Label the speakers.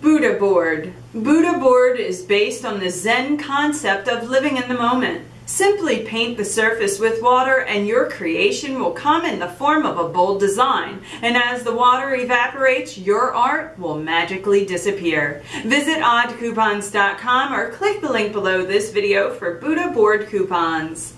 Speaker 1: Buddha Board. Buddha Board is based on the Zen concept of living in the moment. Simply paint the surface with water and your creation will come in the form of a bold design. And as the water evaporates, your art will magically disappear. Visit oddcoupons.com or click the link below this video for Buddha Board coupons.